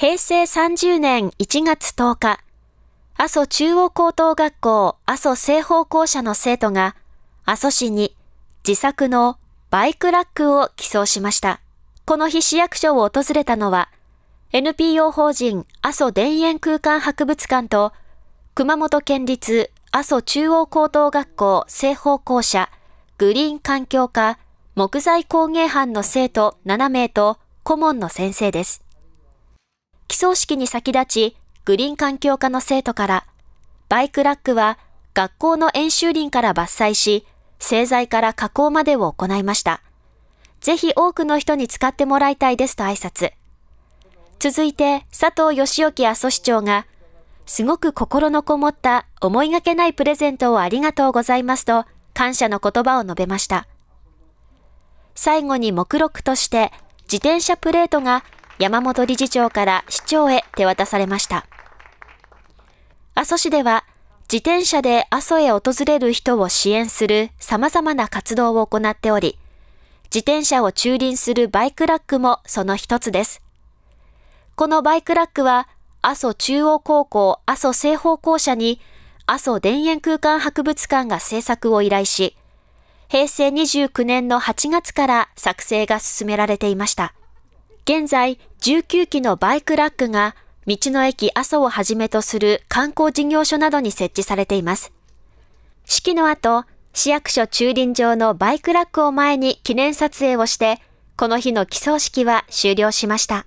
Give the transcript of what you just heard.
平成30年1月10日、阿蘇中央高等学校阿蘇西方校舎の生徒が、阿蘇市に自作のバイクラックを寄贈しました。この日市役所を訪れたのは、NPO 法人阿蘇田園空間博物館と、熊本県立阿蘇中央高等学校西方校舎グリーン環境科木材工芸班の生徒7名と顧問の先生です。起草式に先立ち、グリーン環境科の生徒から、バイクラックは学校の演習林から伐採し、製材から加工までを行いました。ぜひ多くの人に使ってもらいたいですと挨拶。続いて、佐藤義興阿蘇市長が、すごく心のこもった思いがけないプレゼントをありがとうございますと、感謝の言葉を述べました。最後に目録として、自転車プレートが山本理事長から市長へ手渡されました。阿蘇市では、自転車で阿蘇へ訪れる人を支援する様々な活動を行っており、自転車を駐輪するバイクラックもその一つです。このバイクラックは、阿蘇中央高校阿蘇清峰校舎に、阿蘇田園空間博物館が制作を依頼し、平成29年の8月から作成が進められていました。現在、19基のバイクラックが道の駅阿蘇をはじめとする観光事業所などに設置されています。式の後、市役所駐輪場のバイクラックを前に記念撮影をして、この日の寄贈式は終了しました。